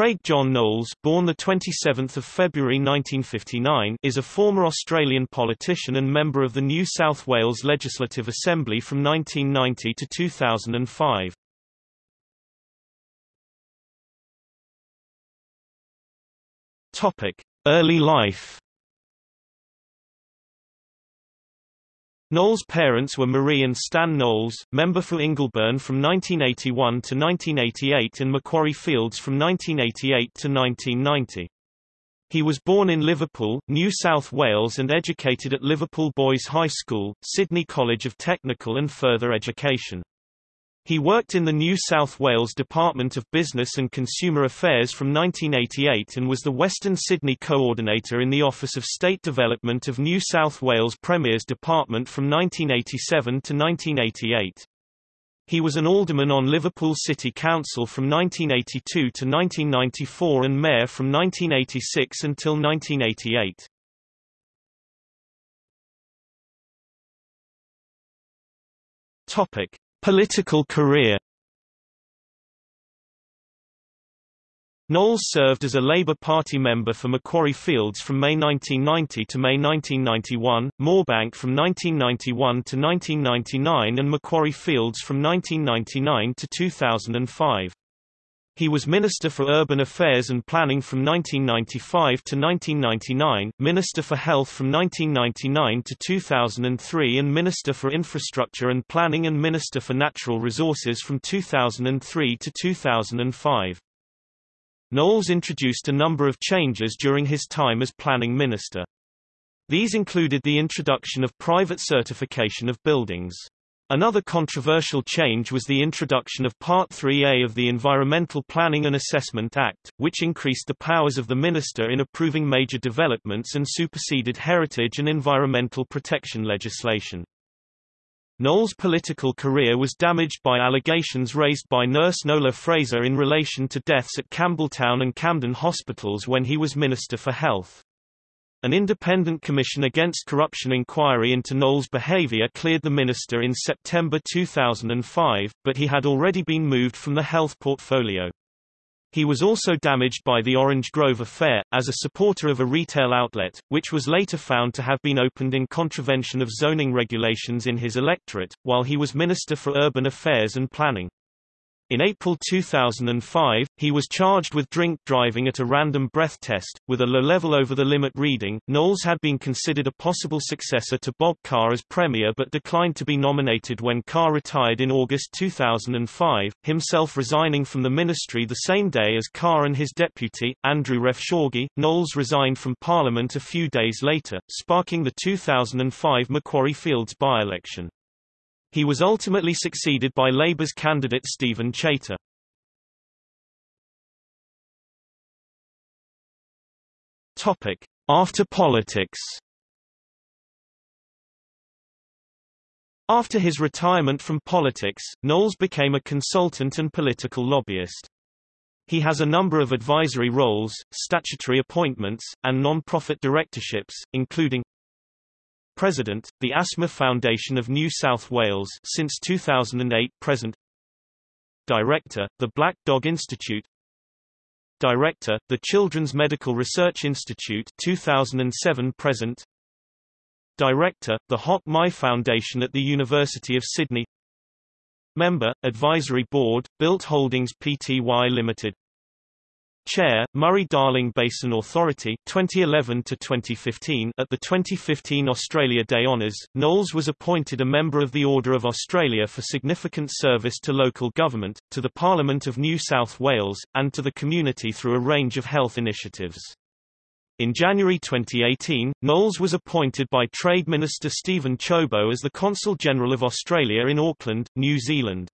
Craig John Knowles, born the 27th of February 1959, is a former Australian politician and member of the New South Wales Legislative Assembly from 1990 to 2005. Topic: Early life. Knowles' parents were Marie and Stan Knowles, member for Ingleburn from 1981 to 1988 and Macquarie Fields from 1988 to 1990. He was born in Liverpool, New South Wales and educated at Liverpool Boys High School, Sydney College of Technical and Further Education. He worked in the New South Wales Department of Business and Consumer Affairs from 1988 and was the Western Sydney Coordinator in the Office of State Development of New South Wales Premier's Department from 1987 to 1988. He was an alderman on Liverpool City Council from 1982 to 1994 and mayor from 1986 until 1988. Topic: Political career Knowles served as a Labour Party member for Macquarie Fields from May 1990 to May 1991, Moorebank from 1991 to 1999 and Macquarie Fields from 1999 to 2005. He was Minister for Urban Affairs and Planning from 1995 to 1999, Minister for Health from 1999 to 2003 and Minister for Infrastructure and Planning and Minister for Natural Resources from 2003 to 2005. Knowles introduced a number of changes during his time as Planning Minister. These included the introduction of private certification of buildings. Another controversial change was the introduction of Part 3A of the Environmental Planning and Assessment Act, which increased the powers of the minister in approving major developments and superseded heritage and environmental protection legislation. Knowles' political career was damaged by allegations raised by nurse Nola Fraser in relation to deaths at Campbelltown and Camden hospitals when he was Minister for Health. An independent commission against corruption inquiry into Knowles' behavior cleared the minister in September 2005, but he had already been moved from the health portfolio. He was also damaged by the Orange Grove affair, as a supporter of a retail outlet, which was later found to have been opened in contravention of zoning regulations in his electorate, while he was Minister for Urban Affairs and Planning. In April 2005, he was charged with drink driving at a random breath test, with a low level over the limit reading. Knowles had been considered a possible successor to Bob Carr as Premier but declined to be nominated when Carr retired in August 2005, himself resigning from the ministry the same day as Carr and his deputy, Andrew Refshauge. Knowles resigned from Parliament a few days later, sparking the 2005 Macquarie Fields by-election. He was ultimately succeeded by Labour's candidate Steven Chaytor. Topic: After politics. After his retirement from politics, Knowles became a consultant and political lobbyist. He has a number of advisory roles, statutory appointments, and non-profit directorships, including President, the Asthma Foundation of New South Wales since 2008 present. Director, the Black Dog Institute. Director, the Children's Medical Research Institute 2007 present. Director, the Hoc Mai Foundation at the University of Sydney. Member, Advisory Board, Built Holdings Pty Limited Chair, Murray-Darling Basin Authority 2011 to 2015 At the 2015 Australia Day Honours, Knowles was appointed a member of the Order of Australia for significant service to local government, to the Parliament of New South Wales, and to the community through a range of health initiatives. In January 2018, Knowles was appointed by Trade Minister Steven Ciobo as the Consul General of Australia in Auckland, New Zealand.